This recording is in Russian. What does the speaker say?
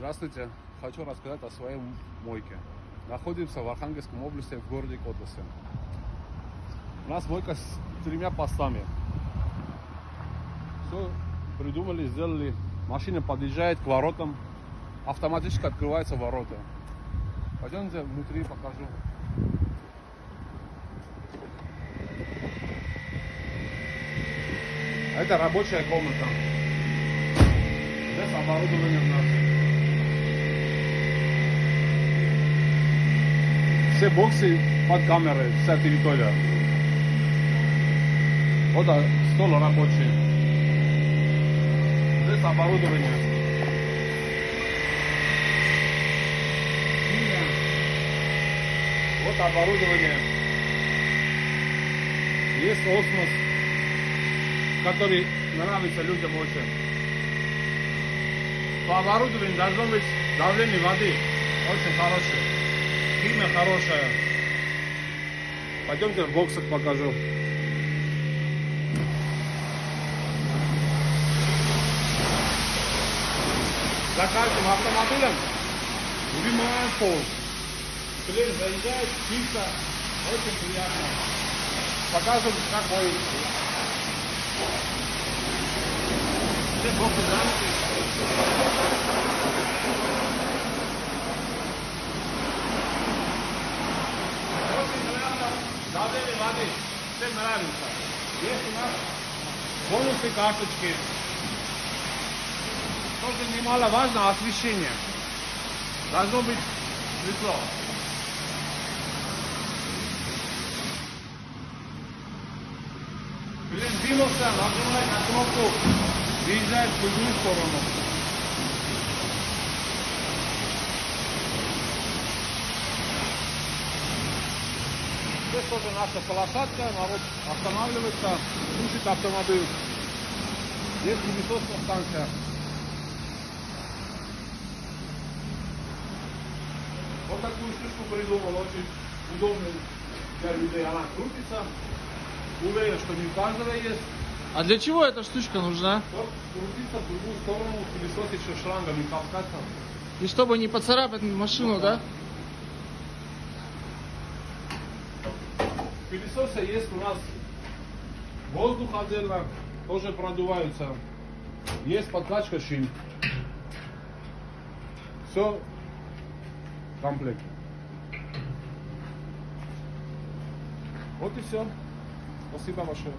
Здравствуйте. Хочу рассказать о своей мойке. Находимся в Архангельском области, в городе Котласе. У нас мойка с тремя постами. Все придумали, сделали. Машина подъезжает к воротам, автоматически открываются ворота. Пойдемте внутри покажу. Это рабочая комната. Здесь оборудование наше. Все боксы под камерой, вся территория. Вот стол рабочий. Здесь оборудование. Вот оборудование. Есть осмос, который нравится людям очень. По оборудованию должно быть давление воды очень хорошее. Химия хорошая. Пойдемте в боксах покажу. За каждым автомобилем вымываем пол. Клей заезжает, чисто, очень приятно. Покажем, как моется. Здесь боксы заняты. Очень приятно. Давление воды. Всем нравится. Есть у нас бонусы карточки. Тоже немаловажно освещение. Должно быть светло. Клиент двинулся, нажимает на кнопку, выезжает в другую сторону. Здесь тоже наша полосатка, народ останавливается, слушает автомобиль. Здесь пылесосная станция. Вот такую штучку придумал, очень удобную для людей. Она крутится. Уверен, что не у каждого есть. А для чего эта штучка нужна? Вот крутится в другую сторону, пылесос еще шлангами таскаться. И чтобы не поцарапать машину, да? Пылесосы есть у нас воздух отдельно, тоже продуваются. Есть подкачка шин. Все в комплекте. Вот и все. Спасибо большое.